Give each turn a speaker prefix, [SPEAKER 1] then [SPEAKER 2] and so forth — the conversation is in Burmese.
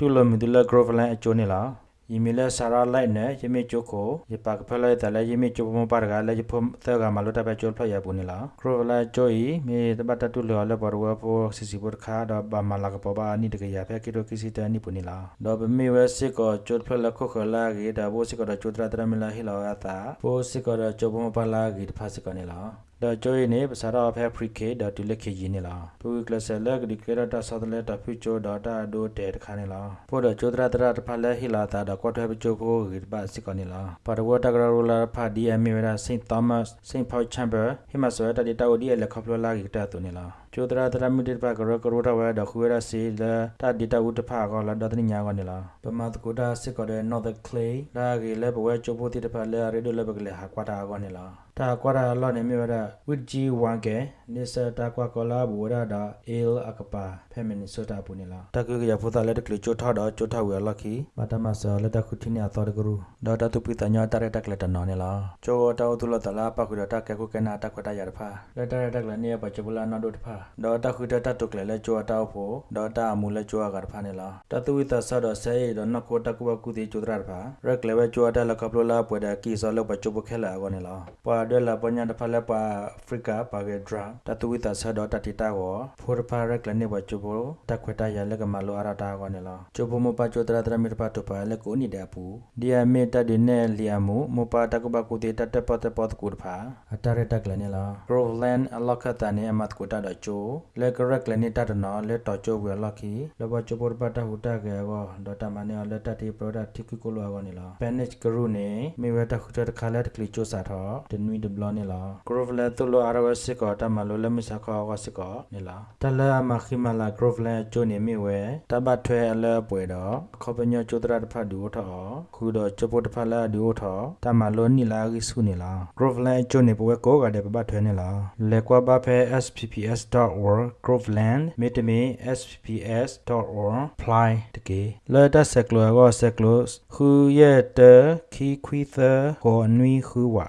[SPEAKER 1] တူလမီဒလဂရိုဗလန်အချိုနေလားယီမီလဲဆာရာလိုက်နဲ့ယမေချိုကိုယပါကဖလဲတလဲယမေချိုမပါရကလဲယဖုံသကမလို့တပဲချိုဖလရပူနေလားခရိုလာချိုဤမေတပတ်တူလောလဲပေါ်ဝပိုစီစီပေါ်ခါတော့ဘာမလာကပဘာနိတကရဖဲကီရိုကီစီတန်နိပူနေလားတော့ဘမေဝဲစစ်ကိုချိုဖလခုခလာဂီဒါဘိုစစ်ကိုချိုတရတရမလာဟီလောအတာဘိုစစ်ကိုချိုဘမပါလာဂီတဖာစစ်ကိုနေလား ဒါကြိုးနေပစာတော့ဖဲဖရီကေဒါတူလက်ခေကြီးနေလားပူကလဆယ်လက်ဒီကေရတာဆောဒလက်တာဖူချိုဒေါတာဒိုတဲတခါနေလားပို့တော့ကျိုဒရာတရာတဖလက်ဟီလာတာတော့ကွတ်ထွဲပချိုကိုဂိပါစစ်ကောနေလားပါတဝတကရရလာဖာဒီအမီဝရာစိန့်သောမတ်စိန့်ဖောက်ချမ်ဘာဟီမဆွဲတဒီတာဝဒီလက်ခပလလာဂီတာတူနေလားကျိုဒရာတရာမီဒီပါကရကရတာဝဲဒခူရစီလာတာဒီတာဝတဖာကောလာဒတနိညာကောနေလားပမတ်ကိုတာစစ်ကောတဲ့ not the clay ဒါဂီလက်ဘဝဲချိုပိုတိတဖလက်ရေဒိုလက်ဘကလေဟာကွာတာကောနေလား တာကွာတာလောနေမြရဝစ်ဂျီဝမ်ကေနိစတာကွာကောလာဘူရဒါအေလအကပါဖဲမနီဆိုတာပူနေလားတကွေကရဖုတာလက်တကလချိုထောတော့ချိုထောဝဲလခီမတမဆာလက်တခုတီနီအတော်တကရူဒေါတာတူပီတညာတရတက်လက်တနော်နေလားချိုတောတူလတလာပခုဒတာကဲခုကနာတခွတာရဖာလက်တရတက်လက်နေပချပလာနာဒိုတဖာဒေါတာခုတတတုကလေလက်ချိုတောက်ဖို့ဒေါတာမူလက်ချိုကတဖာနေလားတတူဝိတဆတော့ဆဲရတော့နကိုတကူဘကူတီချိုတရဖာရက်လေဝဲချိုတာလကပလလာပွေတာကီစောလောက်ပချိုပခဲလာကောနေလားပွာဒဲလာပညာတဖာလက်ပါအာဖရိကပါကေဒရာတတူဝိတဆဒတတိတာကိုဖိုရပါရက်လည်းနေဝချိုဘတခွတာရလကမလိုအရတာကောနေလားချိုဘမပချိုတရတရမီတပါတပါလက်ကိုနေတယ်ပူဒီယမေတဒီနေလီယမူမပတကဘကုတေတတပတပတကုဖာအတရတက်လည်းနေလား Groveland အလကတနေအမတ်ကိုတတချိုလက်ကရက်လည်းနေတတနော်လက်တော်ချိုဝဲလကီလဘချိုဘောပတဟူတကေကောဒတမနေလက်တတိပရဒတိကကိုလောကောနေလား Panic ကရုနေမေဝတခုတခါလက်တကလီချိုစာတော့တနွီဒဘလနေလာဂရိုဗလတူလိုအာရဝစစ်ကောတမလိုလမစကောဝစစ်ကောနေလာတလအမခိမလာဂရိုဗလချိုနေမီဝဲတပတ်ထွဲအလဲပွေတော့ခောပညောချိုတရတဖတ်ဒူထောခုတော့ချိုပိုတဖတ်လာဒူထောတမလိုနီလာကိဆုနေလာဂရိုဗလချိုနေပွဲကောကတဲ့ပပတ်ထွဲနေလာလေကွာဘဖဲ spps.org groveland metame spps.org fly တကေလဲတဆက်ကလောကဆက်ကလောခုရဲ့တခီခွီသကိုနွီခူဝါ